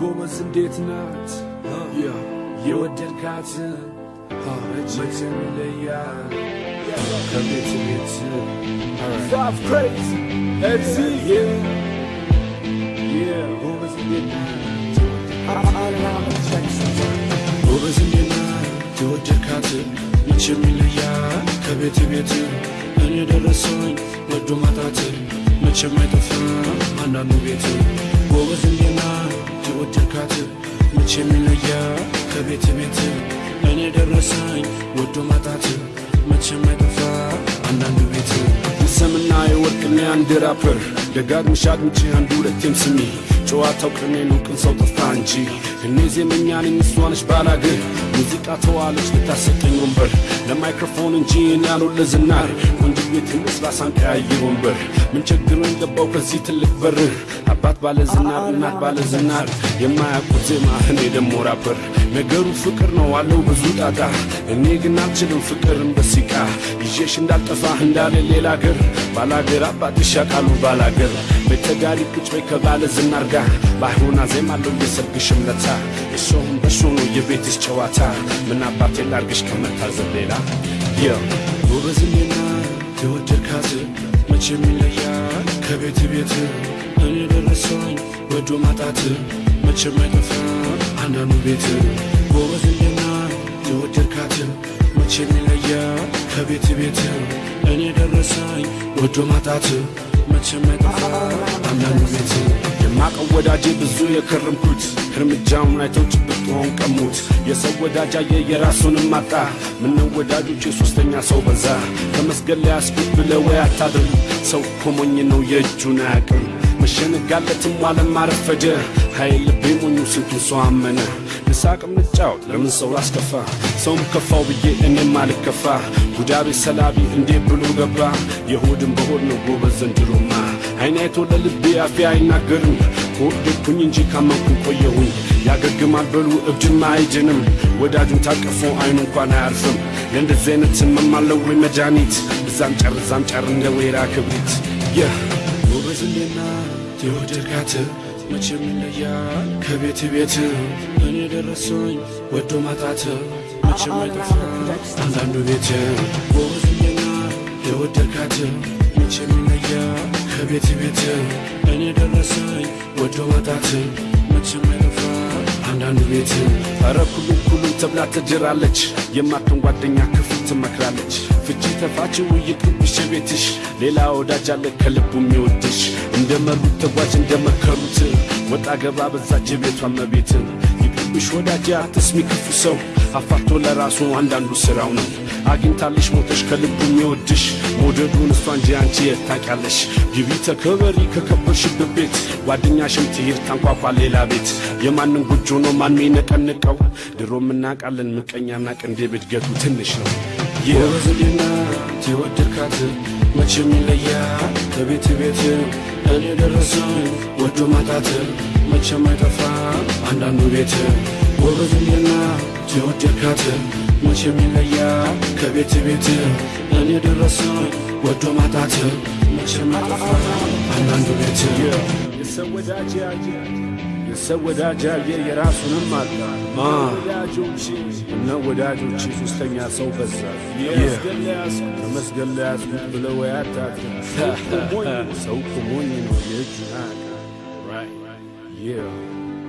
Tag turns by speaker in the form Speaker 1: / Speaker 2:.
Speaker 1: ጎበዝ እንዴት ናት? የወደድካት? መቼም ይለያል። የወደድካት? መቼም ይለያል። ከቤት ቤት እኔ ደረሰኝ ወዶ ማጣት መቼም አይጠፋም አንዳንዱ ቤት ጎበዝ እንዴት ናት የወደድካት መቼም ይለያል ከቤት ቤት እኔ ደረሰኝ ወዶ ማጣት መቼም አይጠፋም አንዳንዱ ቤት የሰምና የወርቅና አንድ ራፐር ደጋግምሽ አድምጪ አንድ ሁለቴም ስሚ ጨዋታው ቅኔ ነው ቅን ሰው ጠፋ እንጂ እኔ ዜመኛ ነኝ እሷ ነች ባላገር ሙዚቃ ተዋለች ልታሰጠኝ ወንበር ለማይክሮፎን እንጂ እኔ ያልሆን ለዝናር ቆንጆ ቤት መስላ ሳንቀያይር ወንበር ምን ቸግሮኝ ገባው ከዚህ ትልቅ በር አባት ባለ ዝናር እናት ባለ ዝናር። የማያውቁት ዜማ እኔ ደሞ ራፐር። ነገሩ ፍቅር ነው አለው ብዙ ጣጣ። እኔ ግን አልችልም ፍቅር እንደ ሲቃ ይዤሽ እንዳልጠፋ እንዳለ ሌላ አገር። ባላገር አባትሽ ያውቃሉ ባላገር። ቤተዳሪ ቁጭ በይ ከባለ ዝናር ጋር። ባይሆን አዜማለሁ የሰርግሽ እምነታ። እሾሁን በሾ ነው የቤትሽ ጨዋታ። ምን አባቴ ላርግሽ ከመታዘብ ሌላ? የ ጎበዝ ሜና የወደድካት መቼም ይለያል ከቤት ቤት እኔ ደረሰኝ ወዶ ማጣት መቼም አይጠፋ አንዳንዱ ቤት ጎበዝ ሜና የወደድካት መቼም ይለያል ከቤት ቤት እኔ ደረሰኝ ወዶ ማጣት መቼም አይጠፋ አንዳንዱ ቤት የማቀው ወዳጄ ብዙ የከረምኩት እርምጃውን አይተው ጭብጦን ቀሙት። የሰው ወዳጅ አየ የራሱንም ማጣ ምነው ወዳጆች የሶስተኛ ሰው በዛ? ከመስገድ ላይ አስኩት ብለ ወይ አታድር ሰው እኮ ሞኝ ነው የእጁን አያቅም መሸነጋለትም ዋለም አረፈደ ኃይል ልቤ ስንቱን ሰው አመነ። ልሳቅም ልጫወት ለምን ሰው ላስከፋ ሰውም ከፋው ብዬ እኔም አልከፋ። ጉዳቤ ሰላቢ እንዴት ብሎ ገባ? የሆድን በሆድ ነው ጎበዝ ዘንድሮማ። አይን ለልቤ አፌ አይናገርም። ከወደድኩኝ እንጂ ካመንኩ ቆየሁኝ። ያገግማል በሉ እብድማ አይድንም። ወዳጁን ታቀፎ አይኑ እንኳን አያርፍም። ለእንደዚህ አይነት ህመም አለው ወይ መድኃኒት? እዛም ጨር እዛም ጨር እንደ ወይራ ክብሪት። ይህ ጎበዝ እንዴና የወደድካት መቼም ይለያል ከቤት ቤት። እኔ ደረሰኝ ወዶ ማጣት መቼም አይጠፋ አንዳንዱ ቤት። ጎበዝ እንዴና የወደድካት መቼም ይለያል ከቤት ቤት። እኔ ደረሰኝ ወዶ ማጣት መቼም አይጠፋ አንዳንዱ ቤት። ኩሉም ተብላ ትድራለች። የማትን ጓደኛ ክፉ ትመክራለች። ፍቺ ተፋችው ይቅርብሽ ቤትሽ ሌላ ወዳጅ አለ ከልቡ የሚወድሽ። እንደ መሩት ተጓዥ እንደ መከሩት። ወጣ ገባ በዛች ቤቷ መቤት ይቅርብሽ ወዳጅ አትስሚ ክፉ ሰው። አፋቶ ለራሱ አንዳንዱ ስራው ነው አግኝታለሽ ሞተሽ ከልቡ የሚወድሽ መውደዱን እሷ እንጂ አንቺ የት ግቢ ተከበሪ ከከበርሽበት ቤት ጓደኛሽም ትሄድ ታንኳኳ ሌላ ቤት። የማንን ጎጆ ነው ማን የሚነቀንቀው? ድሮም እናውቃለን ምቀኛና ቅንዴ ብድገቱ ትንሽ ነው። የበዝሌና የወደድካት መቼም ይለያል። ከቤት ቤት እኔ ደረሰኝ ወዶ ማጣት መቼም አይጠፋ አንዳንዱ ቤት ጎበዝሌና የወደድካት መቼም ይለያል ከቤት ቤት እኔ ደረሰኝ ወዶ ማጣት መቼም አይጠፋ አንዳንዱ ቤት የሰው ወዳጅ የሰው የራሱንም አጣ ወዳጆች እነ ወዳጆች ሶስተኛ ሰው በዛ ከመስገን ላይ ያዝኩት ብለው አታድር ሰው እኮ ሞኝ ነው Yeah.